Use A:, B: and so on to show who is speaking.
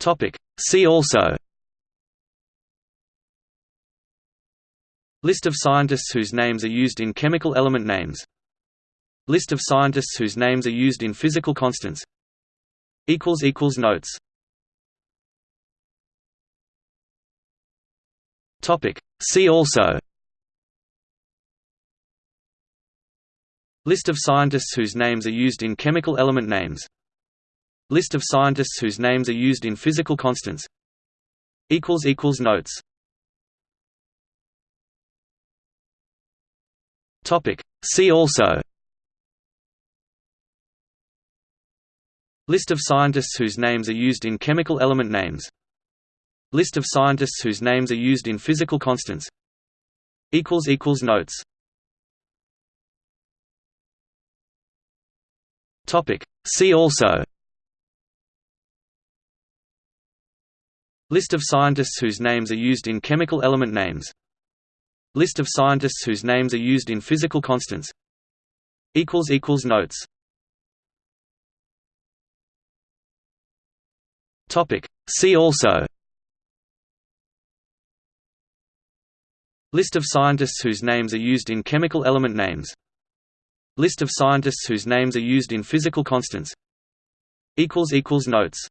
A: Topic. See also. List of scientists whose names are used in chemical element names. List of scientists whose names are used in physical constants. Notes. See also. List of scientists whose names are used in chemical element names List of scientists whose names are used in physical constants. Notes. See also. List of scientists whose names are used in chemical element names. List of scientists whose names are used in physical constants. Notes. Topic. See also List of scientists whose names are used in chemical element names. List of scientists whose names are used in physical constants. Notes. See also. List of scientists whose names are used in chemical element names. List of scientists whose names are used in physical constants. Notes